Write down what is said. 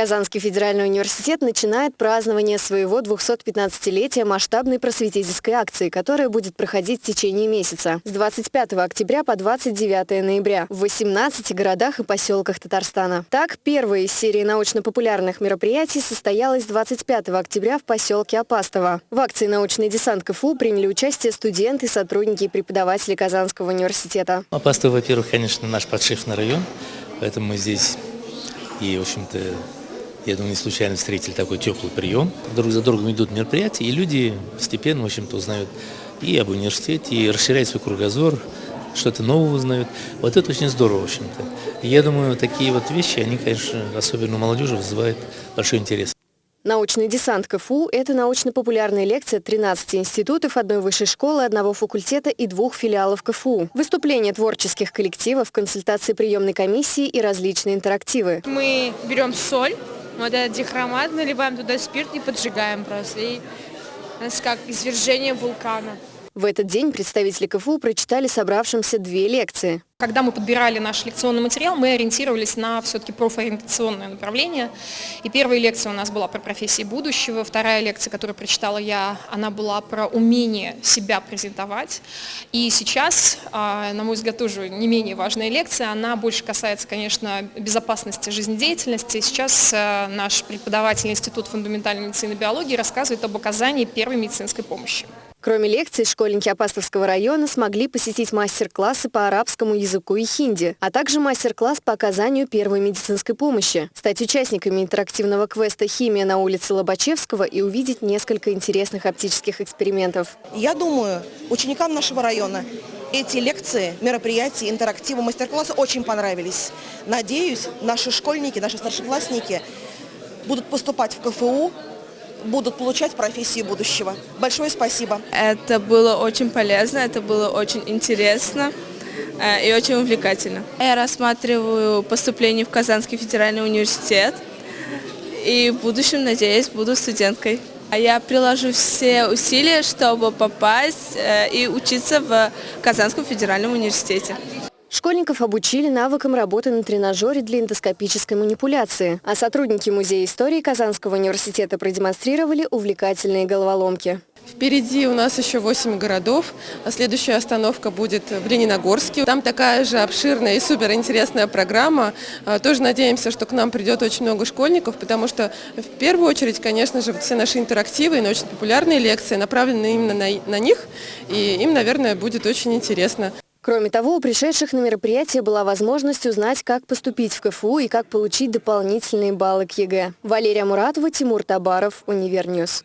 Казанский федеральный университет начинает празднование своего 215-летия масштабной просветительской акции, которая будет проходить в течение месяца с 25 октября по 29 ноября в 18 городах и поселках Татарстана. Так, первая из серии научно-популярных мероприятий состоялась 25 октября в поселке Апастово. В акции «Научный десант КФУ» приняли участие студенты, сотрудники и преподаватели Казанского университета. Апастово, во-первых, конечно, наш подшефный район, поэтому мы здесь и, в общем-то, я думаю, не случайно встретили такой теплый прием. Друг за другом идут мероприятия, и люди постепенно, в общем-то, узнают и об университете, и расширяют свой кругозор, что-то новое узнают. Вот это очень здорово, в общем-то. Я думаю, такие вот вещи, они, конечно, особенно у молодежи вызывают большой интерес. Научный десант КФУ – это научно-популярная лекция 13 институтов, одной высшей школы, одного факультета и двух филиалов КФУ. Выступления творческих коллективов, консультации приемной комиссии и различные интерактивы. Мы берем соль, вот этот дихромат, наливаем туда спирт и поджигаем просто. И у нас как извержение вулкана. В этот день представители КФУ прочитали собравшимся две лекции. Когда мы подбирали наш лекционный материал, мы ориентировались на все-таки профориентационное направление. И первая лекция у нас была про профессии будущего, вторая лекция, которую прочитала я, она была про умение себя презентовать. И сейчас, а, на мой взгляд, тоже не менее важная лекция, она больше касается, конечно, безопасности жизнедеятельности. Сейчас э, наш преподаватель Института фундаментальной медицины и биологии рассказывает об оказании первой медицинской помощи. Кроме лекций, школьники Апастовского района смогли посетить мастер-классы по арабскому языку и хинди, а также мастер-класс по оказанию первой медицинской помощи, стать участниками интерактивного квеста «Химия» на улице Лобачевского и увидеть несколько интересных оптических экспериментов. Я думаю, ученикам нашего района эти лекции, мероприятия, интерактивы, мастер-классы очень понравились. Надеюсь, наши школьники, наши старшеклассники будут поступать в КФУ будут получать профессии будущего. Большое спасибо. Это было очень полезно, это было очень интересно э, и очень увлекательно. Я рассматриваю поступление в Казанский федеральный университет и в будущем, надеюсь, буду студенткой. А я приложу все усилия, чтобы попасть э, и учиться в Казанском федеральном университете. Школьников обучили навыкам работы на тренажере для эндоскопической манипуляции, а сотрудники Музея истории Казанского университета продемонстрировали увлекательные головоломки. Впереди у нас еще 8 городов. А следующая остановка будет в Лениногорске. Там такая же обширная и суперинтересная программа. А, тоже надеемся, что к нам придет очень много школьников, потому что в первую очередь, конечно же, все наши интерактивы и научно-популярные лекции направлены именно на, на них. И им, наверное, будет очень интересно. Кроме того, у пришедших на мероприятие была возможность узнать, как поступить в КФУ и как получить дополнительные баллы к ЕГЭ. Валерия Муратова, Тимур Табаров, UniverNews.